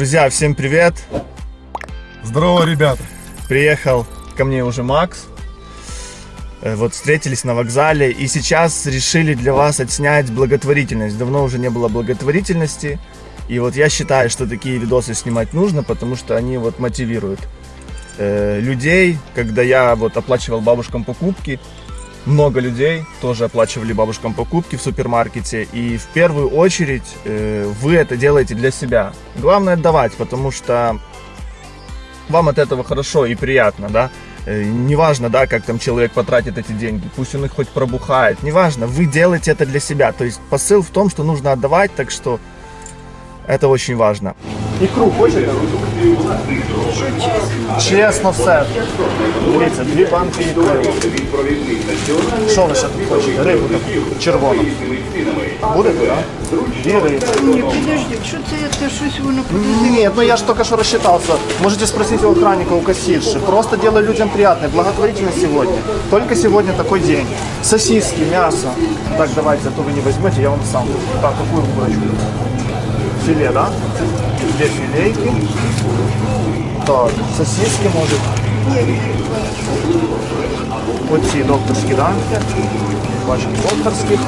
Друзья, всем привет! Здорово, ребята! Приехал ко мне уже Макс. Э, Вот встретились на вокзале и сейчас решили для вас отснять благотворительность. Давно уже не было благотворительности. И вот я считаю, что такие видосы снимать нужно, потому что они вот мотивируют э, людей. Когда я вот оплачивал бабушкам покупки, много людей тоже оплачивали бабушкам покупки в супермаркете. И в первую очередь э, вы это делаете для себя. Главное отдавать, потому что вам от этого хорошо и приятно, да. Э, Неважно, да, как там человек потратит эти деньги, пусть он их хоть пробухает, неважно, вы делаете это для себя. То есть посыл в том, что нужно отдавать, так что это очень важно. Икру хочете? Чесно все. Дивіться, дві банки ікри. Що ви ще тут хочете? Рибу таку червону. Будете, так? Дві риби. Ні, підожди, що це, це щось воно подозріло. Нет, ну я же только что рассчитался. Можете спросить у охранника, у кассирши. Просто делаю людям приятное. Благотворительно сегодня. Только сегодня такой день. Сосиски, мясо. Так, давайте, а то вы не возьмете, я вам сам. Так, какую курочку? Филе, да? Две филейки. Так, сосиски, может. Оці докторські, да? Бачимо докторських.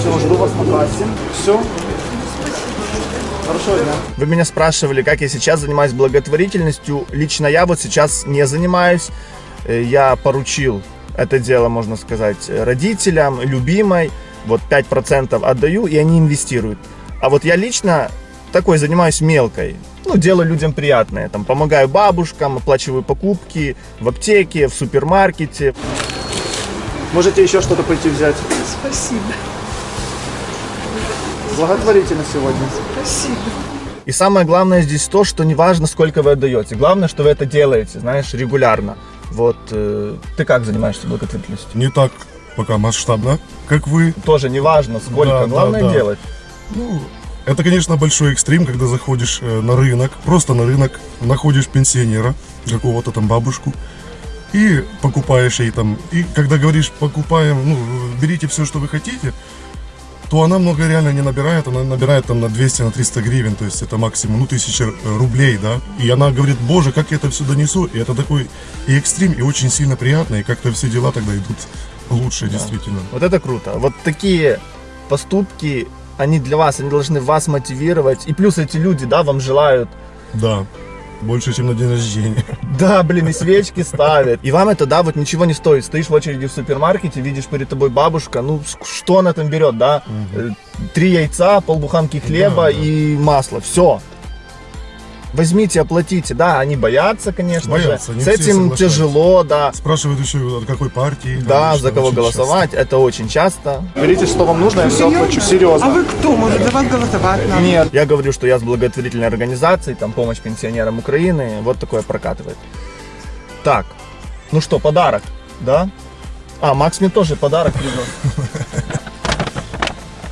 Все, жду вас на кассе. Все. Хорошего дня. Вы меня спрашивали, как я сейчас занимаюсь благотворительностью. Лично я вот сейчас не занимаюсь. Э, Я поручил это дело, можно сказать, родителям, любимой. Вот 5% отдаю, и они инвестируют. А вот я лично такой занимаюсь мелкой. Ну, делаю людям приятное. Там, помогаю бабушкам, оплачиваю покупки в аптеке, в супермаркете. Можете еще что-то пойти взять. Спасибо, Благотворительно сегодня. спасибо. И самое главное здесь то, что не важно, сколько вы отдаете. Главное, что вы это делаете, знаешь, регулярно. Вот э, ты как занимаешься благотворительностью? Не так пока масштабно, как вы. Тоже не важно, сколько. Да, да, главное да. делать. Ну, это, конечно, большой экстрим, когда заходишь э, на рынок, просто на рынок, находишь пенсионера, какого-то там бабушку, и покупаешь ей там. И когда говоришь, покупаем, ну, берите все, что вы хотите, то она много реально не набирает, она набирает там на 200, на 300 гривен, то есть это максимум, ну, 1000 э, рублей, да, и она говорит, боже, как я это все донесу, и это такой и экстрим, и очень сильно приятно, и как-то все дела тогда идут лучше, действительно. Вот это круто. Вот такие поступки, они для вас, они должны вас мотивировать. И плюс эти люди, да, вам желают Да, больше, чем на день рождения. Да, блин, и свечки ставят. И вам это, да, вот ничего не стоит. Стоишь в очереди в супермаркете, видишь перед тобой бабушка, ну, что она там берет, да? Э, Три яйца, полбуханки хлеба Да, да. и масло. Все. Возьмите, оплатите. Да, они боятся, конечно Боятся, же. С этим тяжело, да. Спрашивают еще, от какой партии. Да, конечно, за кого голосовать, это очень часто. Берите, что вам нужно, я все оплачу. А Серьезно. вы кто? Может, за вас голосовать надо? Нет, я говорю, что я с благотворительной организацией, там помощь пенсионерам Украины, вот такое прокатывает. Так, ну что, подарок, да? А, Макс мне тоже подарок привез.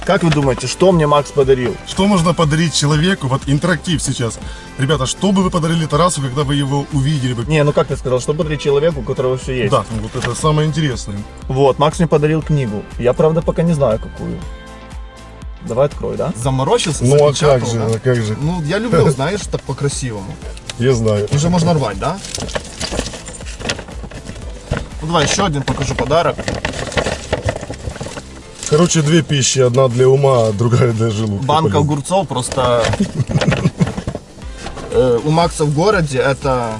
Как вы думаете, что мне Макс подарил? Что можно подарить человеку? Вот интерактив сейчас. Ребята, что бы вы подарили Тарасу, когда вы его увидели бы? Не, ну как ты сказал, что подарить человеку, у которого все есть? Да, вот это самое интересное. Вот, Макс мне подарил книгу. Я, правда, пока не знаю, какую. Давай открой, да? Заморочился, Ну а как же, да? а как же? Ну, я люблю, знаешь, так по-красивому. Я знаю. Уже можно рвать, да? Ну давай еще один покажу подарок. Короче, две пищи. Одна для ума, а другая для желудка. Банка огурцов просто... Э, У Макса в городе это...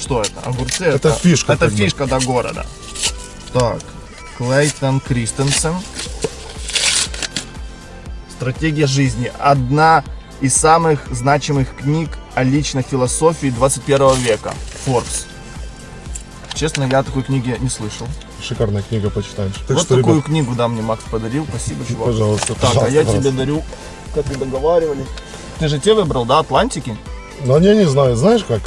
Что это? Огурцы? Это фишка Это фишка, да, города. Так. Клейтон Кристенсен. Стратегия жизни. Одна из самых значимых книг о личной философии 21 века. Forbes. Честно, я такой книги не слышал. Шикарная книга, почитаешь. Так вот что, такую ребят, книгу, да, мне Макс подарил. Спасибо, чувак. пожалуйста, Так, пожалуйста, а я тебе пожалуйста. дарю, как и договаривались. Ты же те выбрал, да, Атлантики? Ну, я не знаю, знаешь как?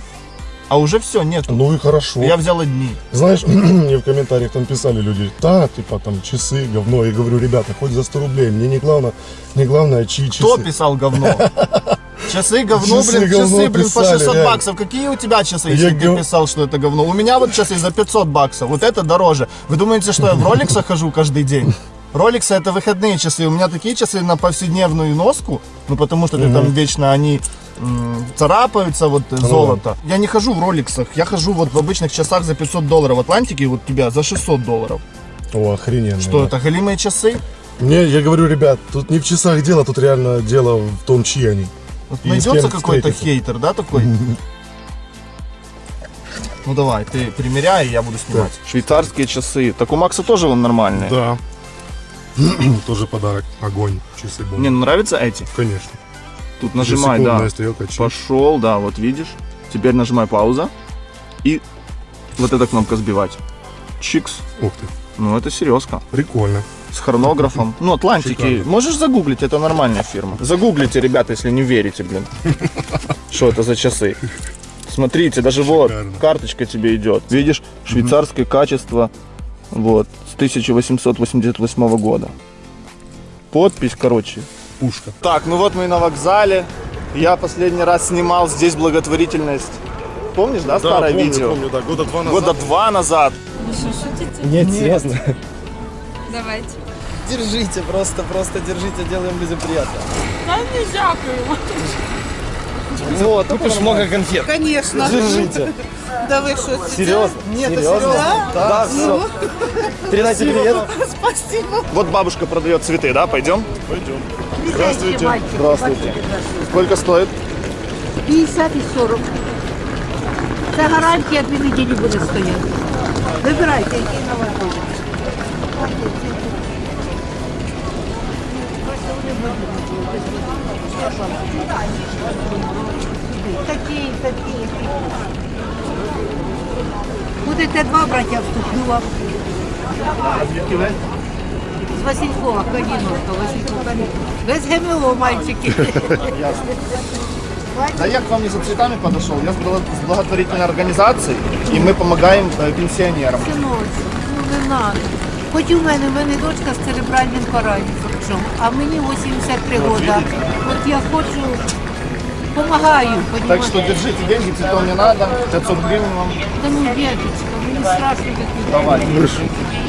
А уже все, нету. Ну и хорошо. Я взял одни. Знаешь, мне в комментариях там писали люди, да, типа там часы, говно. Я говорю, ребята, хоть за 100 рублей, мне не главное, не главное, чьи часы. Кто писал говно? Часы говно, Часы блин, говно часы, блин, по писали, 600 реально. баксов. Какие у тебя часы, Я если ты гов- писал, что это говно? У меня вот часы за 500 баксов. Вот это дороже. Вы думаете, что я в роликсах хожу каждый день? Роликсы это выходные часы. У меня такие часы на повседневную носку, ну потому что ты там вечно они царапаются, вот э, золото. Я не хожу в роликсах, я хожу вот в обычных часах за 500 долларов. В Атлантике вот тебя за 600 долларов. О, охрененно. Что да. это, голимые часы? Не, я говорю, ребят, тут не в часах дело, тут реально дело в том, чьи они. Вот И найдется какой-то хейтер, да, такой? Ну давай, ты примеряй, я буду снимать. Швейцарские часы. Так у Макса тоже вон нормальные. Да. Тоже подарок. Огонь. Часы бомбы. Мне нравятся эти. Конечно. Тут нажимай, да. Стрелка. Пошел, да, вот видишь. Теперь нажимай пауза. И вот эта кнопка сбивать. Чикс. Ух ты. Ну это серьезка. Прикольно. С хронографом. Ну, Атлантики. Шикарно. Можешь загуглить, это нормальная фирма. Загуглите, ребята, если не верите, блин. Что это за часы? Смотрите, даже вот, карточка тебе идет. Видишь, швейцарское качество. Вот, с 1888 года. Подпись, короче. Пушка. Так, ну вот мы и на вокзале. Я последний раз снимал здесь благотворительность. Помнишь, да, старое помню, видео? помню, да. Года два назад. Года два назад. Вы что, шутите? Нет, серьезно. Давайте Держите, просто, просто держите, делаем людям приятно. Да не дякую. Вот, купишь много конфет. Конечно. Держите. Да вы что, Серьезно? Нет, это серьезно? серьезно? Да, все. Передайте привет. Спасибо. Вот бабушка продает цветы, да? Пойдем? Здравствуйте. Здравствуйте. Сколько стоит? 50 і 40. Це гарантія дві неділі буде стояти. Вибирайте, який на Такі, такі. Будете два браття вступлю вам. З Василькова, Каліновка, Василькова. Без ГМО, мальчики. Да я к вам не за цветами подошел, я с благо- с благотворительной организацией, и мы помогаем пенсионерам. Синочку, ну не надо. Хоч у мене, в мене дочка з церебральним паралізом, а мені 83 роки. От я хочу, помагаю, Так понімаєте? что держите деньги, цветов не надо, 500 гривен вам. Та ну, дедочка, мені страшно такі. Давай.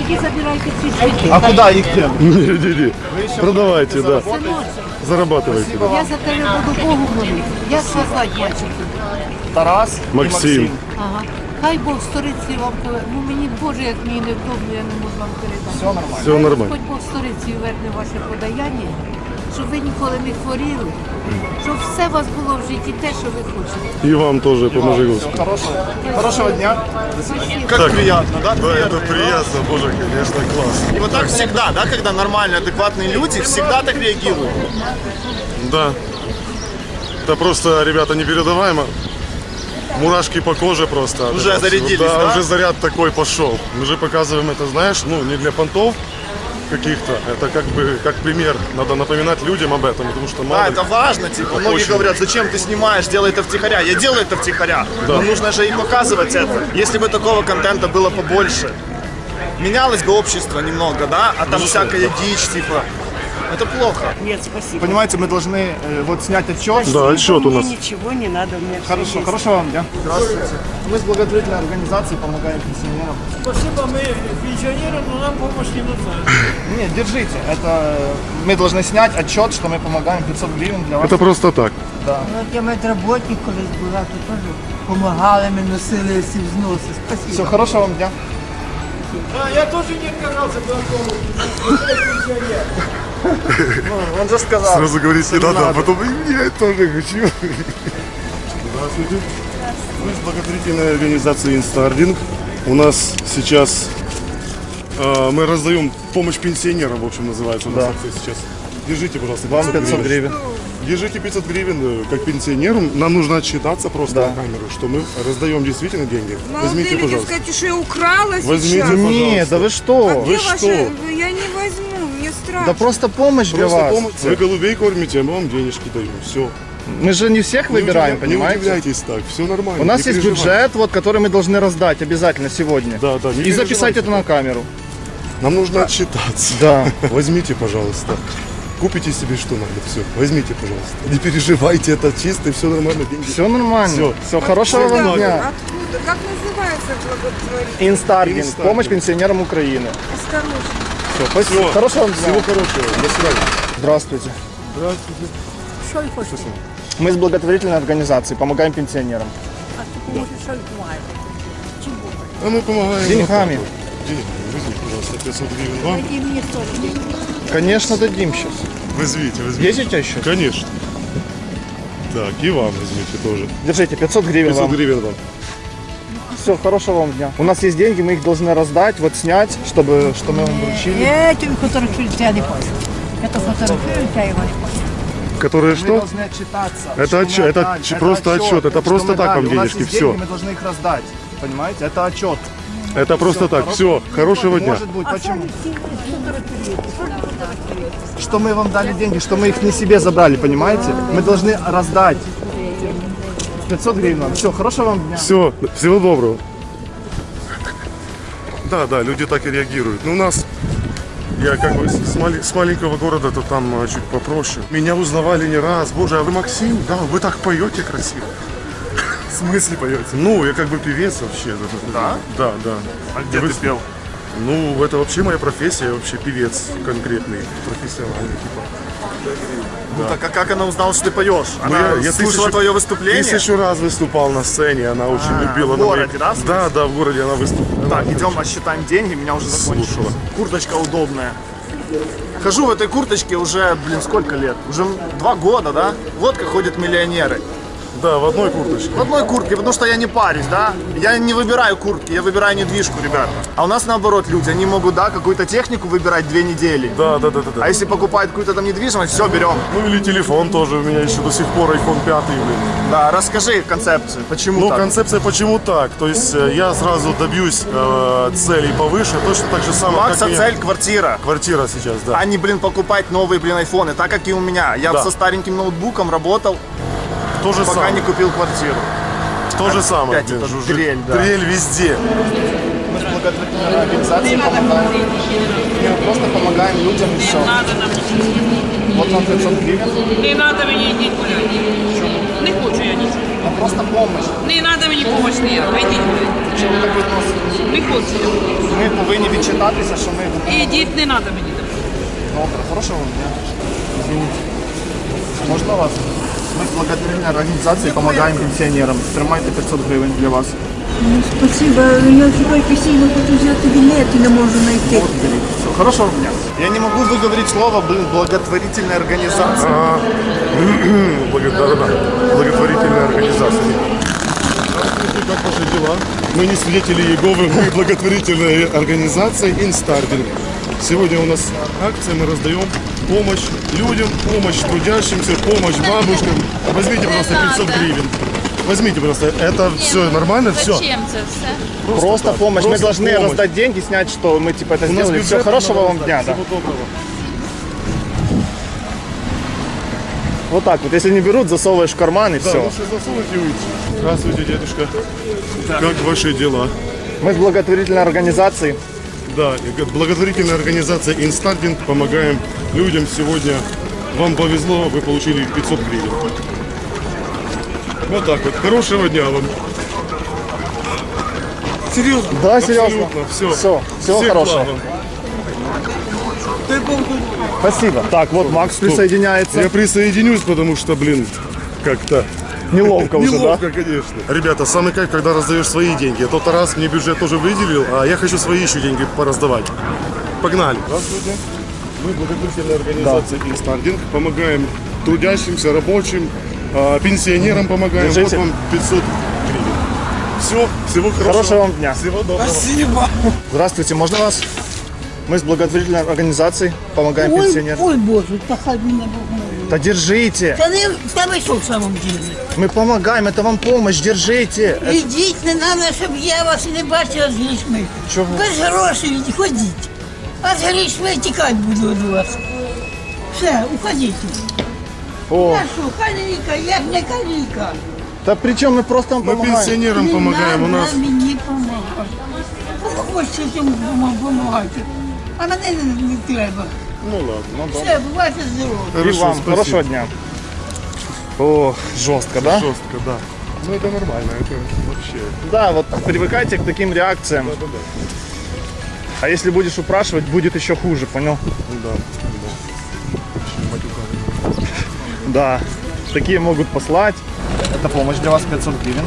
Іди забирайте ці цвіти. А куда их дел? Не-не-не. Продавайте, да. Синочок, Зарабатывайте. я за тебе буду Богу молитися. Як вас звати, мальчики? Тарас и Максим. Ага. Хай Бог сторицю вам пове- Ну мені Боже, як мені невдобно, я не можу вам передати. Все нормально. Все нормально. Господь Бог сторицю верне ваше подаяння, щоб ви ніколи не хворіли, щоб все у вас було в житті те, що ви хочете. И вам тоже поможи Всё, Господи. хорошего, хорошего дня. Спасибо. Как приятно, да? Да, это приятно, боже, конечно, класс. И вот так всегда, да, когда нормальные, адекватные люди всегда так реагируют. Да. Это просто, ребята, непередаваемо. Мурашки по коже просто. от Уже этого всего. зарядились, да? да? уже заряд такой пошел. Мы же показываем это, знаешь, ну, не для понтов каких-то. Это как бы, как пример. Надо напоминать людям об этом, потому что мало Да, это важно, типа, многие Очень. говорят, зачем ты снимаешь, делай это втихаря. Я делаю это втихаря, но нужно же и показывать это. Если бы такого контента было побольше, менялось бы общество немного, да, а там всякая дичь, типа, это плохо. Нет, спасибо. Понимаете, мы должны э, вот снять отчет. Да, отчет у Мне нас. ничего не надо, у меня Хорошо, хорошего вам дня. Здравствуйте. Мы с благотворительной организацией помогаем пенсионерам. Спасибо, мы пенсионерам, но нам помощь не нужна. Нет, держите. Это мы должны снять отчет, что мы помогаем 500 гривен для вас. Это просто так. Ну, от я медработник колись була, то теж допомагали, ми носили всі взноси. Все, Спасибо. хорошего вам дня. Да, я тоже не отказался от помощи. Ну, Он же сказал. Сразу говорить не надо, а потом я тоже хочу. Здравствуйте. Мы с благотворительной организацией Инстардинг. У нас сейчас э, мы раздаем помощь пенсионерам, в общем, называется у нас Да. акция сейчас. Держите, пожалуйста, Вам 500 гривен. Держите 500 гривен э, как пенсионерам. Нам нужно отчитаться просто Да. на камеру, что мы раздаем действительно деньги. Возьмите, люди пожалуйста. сказать, что я украла Возьмите, сейчас. пожалуйста. Нет, да вы что? А Вы где что? ваша? Я не возьму, страшно. Да просто помощь для Просто вас. помощь. Вы голубей кормите, а мы вам денежки даем. Все. Мы же не всех выбираем, не, понимаете? удивляйтесь так, все нормально. У нас не есть бюджет, вот, который мы должны раздать обязательно сегодня. Да, да, не И записать это на камеру. Нам нужно отчитаться. Да. Возьмите, пожалуйста. Купите себе что надо, все. Возьмите, пожалуйста. Не переживайте, это чисто, все нормально, деньги. Все нормально. Всё. Все, хорошего вам дня. Откуда? Как называется благотворительность? Инстардинг. Помощь пенсионерам Украины. Осторожно. Все, спасибо. Хорошего вам дня. Всего хорошего. До свидания. Здравствуйте. Здравствуйте. Що й хочете? Мы с благотворительной организацией помогаем пенсионерам. А мы помогаем. Деньгами. Деньгами. Возьмите, пожалуйста, 500 гривен вам. Дайте мені 100 гривень. Конечно, дадим сейчас. Возьмите, возьмите. Есть у тебя еще? Конечно. Так, и вам возьмите тоже. Держите, 500 гривен 500 вам. гривен вам. Все, хорошего вам дня. У нас есть деньги, мы их должны раздать, вот снять, чтобы, что мы вам вручили. Я тобі фотографую, я не понял. Я то фотографую, я його не понял. Которые Мы что? должны отчитаться. Это что мы отчет- это ч- просто отчет, это что просто так дали. вам У нас денежки, есть всё. деньги, мы должны их раздать. Понимаете? Это отчет. Это просто так. Все, хорошего дня. Может быть, почему? Что мы вам дали деньги, что мы их не себе забрали, понимаете? Мы должны раздать. 500 гривен вам. Все, хорошего вам дня. Все, всего доброго. Да, да, люди так и реагируют. Но у нас, я как бы с, мали- с маленького города, то там а, чуть попроще. Меня узнавали не раз. Боже, а вы Максим? Да, вы так поете красиво. В смысле поете? Ну, я как бы певец вообще. Да? Да, да. А где Вы- ты пел? Ну, это вообще моя профессия, я вообще певец конкретный, профессиональный типа. Ну так а как она узнала, что ты поешь? Ну, Она я, я слушала тысячу- твое выступление? Тысячу раз выступал на сцене, она очень А, любила. в городе, да, в смысле? Да, да, в городе она выступала. Так, идем отсчитаем деньги, меня уже закончилось. Слушала. Курточка удобная. Хожу в этой курточке уже, блин, сколько лет? Уже два года, да? Вот как ходят миллионеры. Да, в одной курточке. В одной куртке, потому что я не парюсь, да? Я не выбираю куртки, я выбираю недвижку, ребята. А у нас наоборот люди, они могут, да, какую-то технику выбирать две недели. Да, да, да, да. да. А если покупают какую-то там недвижимость, все, берем. Ну или телефон тоже, у меня еще до сих пор iPhone 5, блин. Да, расскажи концепцию, почему Ну, так? концепция почему так? То есть э, я сразу добьюсь э, целей повыше, точно так же самое, Макса как цель квартира. квартира сейчас, да. А не, блин, покупать новые, блин, айфоны, так как и у меня. Я Да. со стареньким ноутбуком работал, То же пока самое. не купил квартиру. То же самое. Опять блин, это жужжит. дрель, да. Дрель везде. Мы с благотворительной организацией помогаем. Мы просто помогаем людям и все. Надо нам Вот вам 500 гривен. не надо мені йдіть гуляти. Не хочу я нічого. Ну, просто помощь. Не треба мені допомоги ніяка. Йдіть гуляти. Чому так відноситесь? Не хочу. Ми повинні відчитатися, що ми Ідіть, не треба мені. добре. Хорошого вам дня. Извините. Можна вас? Ми з благотворительної організації допомагаємо пенсіонерам. Тримайте 500 гривень для вас. Спасибо. Я тепер постійно хочу взяти білет і не можу знайти. Вот, берите. Все, хорошего дня. Я не могу выговорить слово, блин, благотворительная организация. А, благо- да, да, да. Благотворительная организация. Здравствуйте, как ваши дела? Мы не свидетели Иеговы, мы благотворительная организация Инстардинг. Сегодня у нас акция, мы раздаем помощь людям, помощь трудящимся, помощь бабушкам. Возьмите, пожалуйста, 500 гривен. Возьмите, пожалуйста, это все нормально, все. Зачем це все? Просто помощь. мы Просто должны помощь. раздать деньги, снять, что мы типа это У сделали. Все, хорошего вам дня, да. Всего доброго. Вот так вот. Если не берут, засовываешь в карман и Да, все. лучше засунуть и уйти. Здравствуйте, дедушка. Как ваши дела? Мы с благотворительной организацией. Да, как благотворительная организация Инстардинг помогаем людям сегодня. Вам повезло, вы получили 500 гривен. Вот так вот. Хорошего дня вам. Серьезно? Да, серьезно. Все. Всё, всего хорошего. Спасибо. Так, вот Макс присоединяется. Я присоединюсь, потому что, блин, как-то Неловко уже, да? Неловко, конечно. Ребята, самый кайф, когда раздаешь свои деньги. Тот раз мне бюджет тоже выделил, а я хочу свои еще деньги пораздавать. Погнали. Здравствуйте. Мы благотворительная организация Инстардинг. Помогаем трудящимся, рабочим, а, пенсионерам помогаем. Держите. Вот вам 500 гривен. Все, всего хорошего. Хорошего вам дня. Всего доброго. Здравствуйте, можно вас? Мы с благотворительной организацией помогаем Ой, пенсионерам. ой Боже, та хай мене Бог милує. Да держите. Та не в тебе що в самом ділі? Мы помогаем, это вам помощь, держите. Ідіть, не треба, щоб я вас не бачила з грішми. Чого? Без грошей ходіть. А з грішми тікати буду від вас. Все, уходіть. О, Я що, каліка, як не каліка. да причем мы просто вам Мы помогаем. пенсионерам Не помогаем. У надо нас мені допомагати. Хочете цим допомагати. А мене не, не треба. Ну ладно. Все, бувайте здорові. И Хорошо, вам спасибо. хорошего дня. О, жестко, да? Жестко, да. Ну это нормально, это вообще. Да, вот привыкайте к таким реакциям. Да-да-да. А если будешь упрашивать, будет еще хуже, понял? Да, да. Да. такие могут послать. Это помощь для вас 500 гривен.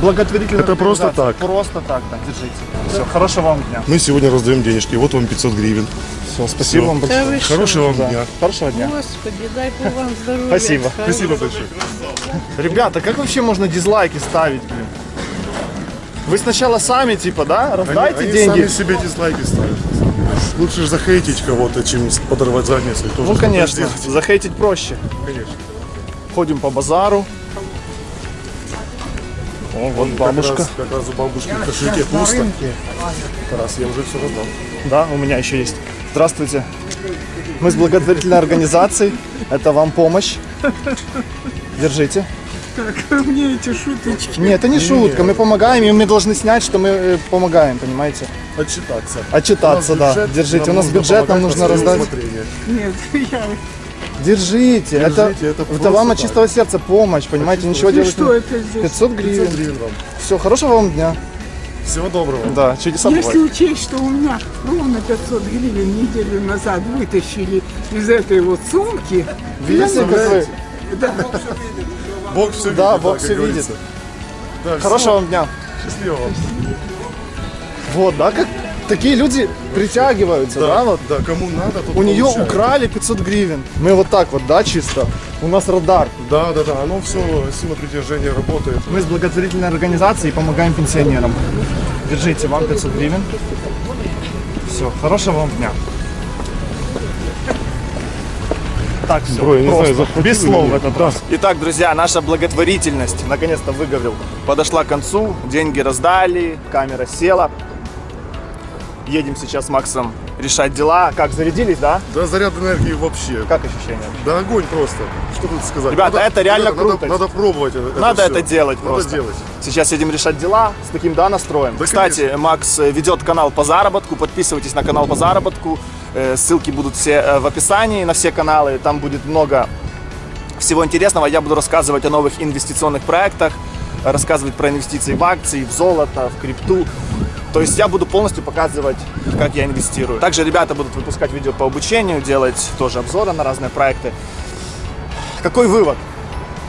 Благотворительная Это просто так. Просто так, да, держите. Все, хорошего вам дня. Мы сегодня раздаем денежки. Вот вам 500 гривен. Все, спасибо Всё. вам большое. Хорошего вам Да. дня. Хорошего дня. Господи, дай Бог вам здоров'я. Спасибо. Спасибо большое. Ребята, как вообще можно дизлайки ставить, блин? Вы сначала сами, типа, да, раздайте они, деньги. Они сами себе дизлайки ставят. Лучше же захейтить кого-то, чем подорвать задницу. Ну, конечно, захейтить проще. Конечно. Ходим по базару. О, вот Как бабушка. раз, как раз у бабушки в кошельке пусто. Раз я уже все раздал. Да, у меня еще есть. Здравствуйте. Мы с благотворительной организацией. Это вам помощь. Держите. Мне эти шуточки. Нет, это не шутка. Мы помогаем, и мы должны снять, что мы э, помогаем, понимаете? Отчитаться. Отчитаться, У нас да. Держите. У нас нужно бюджет, нам нужно раздать. усмотрение. Нет, я... Держите. Это, Держите, это это вам от чистого сердца помощь, понимаете? Ничего делать что не... это здесь? 500 гривен. 500 гривен вам. Все, хорошего вам дня. Всего доброго. Да, чудеса Если бывают. учесть, что у меня ровно 500 гривен неделю назад вытащили из этой вот сумки, Видите, как вы? да, Бог все видит. Да, Бог всё говорится. Да, Хорошего вам дня. Счастливо вам. Вот, да, как такие люди притягиваются, да, вот. Да, кому надо, У нее получает. украли 500 гривен. Мы вот так вот, да, чисто. У нас радар. Да, да, да, оно все, сила притяжения работает. Мы с благотворительной организацией помогаем пенсионерам. Держите, вам 500 гривен. Все, хорошего вам дня. Так, все, Бро, не знаю, без слов в этот раз. Итак, друзья, наша благотворительность, наконец-то выговорил, подошла к концу. Деньги раздали, камера села. Едем сейчас с Максом решать дела. Как, зарядились, да? Да, заряд энергии вообще. Как ощущения? Да огонь просто. Что тут сказать? Ребята, это реально надо, круто. Надо, надо пробовать это Надо всё. это делать Надо просто. делать. Сейчас едем решать дела с таким, да, настроем. Да, Кстати, конечно. Макс э, ведет канал по заработку. Подписывайтесь на канал по заработку. Э, Ссылки будут все э, в описании на все каналы. Там будет много всего интересного. Я буду рассказывать о новых инвестиционных проектах, рассказывать про инвестиции в акции, в золото, в крипту. То есть я буду полностью показывать, как я инвестирую. Также ребята будут выпускать видео по обучению, делать тоже обзоры на разные проекты. Какой вывод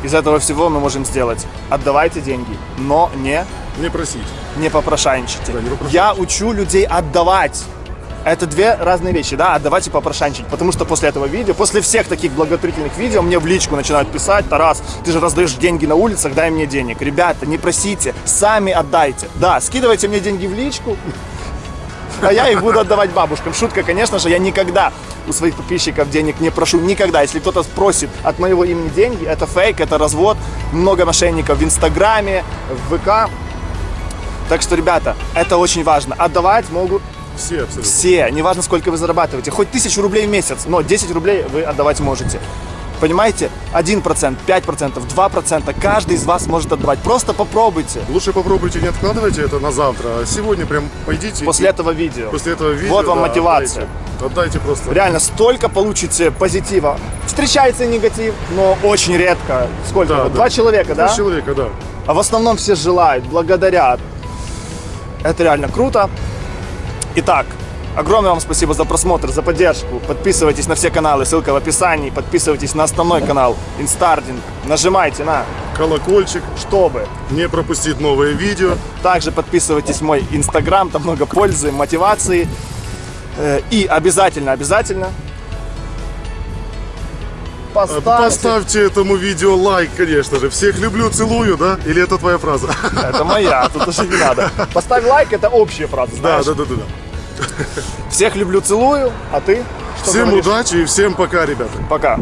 из этого всего мы можем сделать? Отдавайте деньги, но не, Не просить. не попрошайничайте. Да, не попрошайничайте. Я учу людей отдавать. Это две разные вещи, да, отдавать и попрошайничать. Потому что после этого видео, после всех таких благотворительных видео, мне в личку начинают писать, Тарас, ты же раздаешь деньги на улицах, дай мне денег. Ребята, не просите, сами отдайте. Да, скидывайте мне деньги в личку, а я их буду отдавать бабушкам. Шутка, конечно же, я никогда у своих подписчиков денег не прошу. Никогда. Если кто-то спросит от моего имени деньги, это фейк, это развод. Много мошенников в Инстаграме, в ВК. Так что, ребята, это очень важно. Отдавать могут Все абсолютно. все, неважно сколько вы зарабатываете, хоть тысячу рублей в месяц, но 10 рублей вы отдавать можете. Понимаете? 1%, 5%, 2% каждый из вас может отдавать. Просто попробуйте Лучше попробуйте, не откладывайте это на завтра, а сегодня прям пойдите. после и- этого видео. после этого видео. Вот вам да, мотивация. Отдайте, Отдайте просто. Реально, столько получите позитива. Встречается негатив, но очень редко. Сколько? Да, Вот да. Два человека, Два да? человека, да. А в основном все желают, благодарят. Это реально круто. Итак, огромное вам спасибо за просмотр, за поддержку. Подписывайтесь на все каналы, ссылка в описании. Подписывайтесь на основной канал Инстардинг. Нажимайте на Колокольчик, чтобы. не пропустить новые видео. Также подписывайтесь в мой Инстаграм, там много пользы, мотивации. Э, И обязательно, обязательно поставьте Поставьте этому видео лайк, конечно же. Всех люблю, целую, да? Или это твоя фраза? Это моя, тут уже не надо. Поставь лайк, это общая фраза, Да, знаешь? да, да, да. да. Всех люблю, целую, а ты? Что Всем говоришь? удачи и всем пока, ребята. Пока.